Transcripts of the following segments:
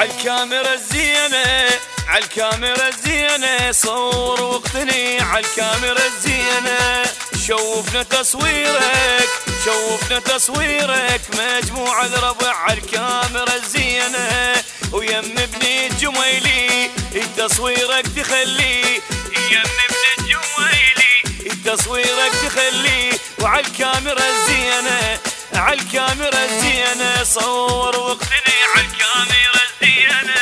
عالكاميرا الزينة عالكاميرا الزينة صور وقتني عالكاميرا الزينة. شوفنا تصويرك شوفنا تصويرك مجموعة الربع عالكاميرا الزينة. ويم ابني الجميلي تصويرك تخلي. يم ابن الجميلي تصويرك تخلي. وعالكاميرا الزينة عالكاميرا الزينة. صور واقتني عالكاميرا الزينة.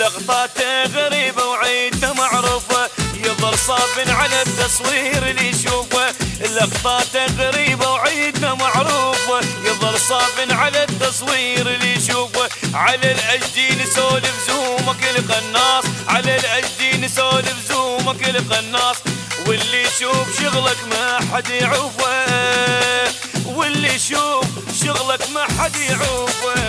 لقطاته غريبة وعيدنا معروفة. يظل صاب على التصوير اللي يشوفه. لقطاته غريبة وعيدنا معروفة يظل صاب على التصوير اللي يشوفه. على الأجدي نسولف زومك القناص. على الأجدي نسولف زومك القناص. واللي يشوف شغلك ما حد يعوفه واللي يشوف شغلك ما حد يعوفه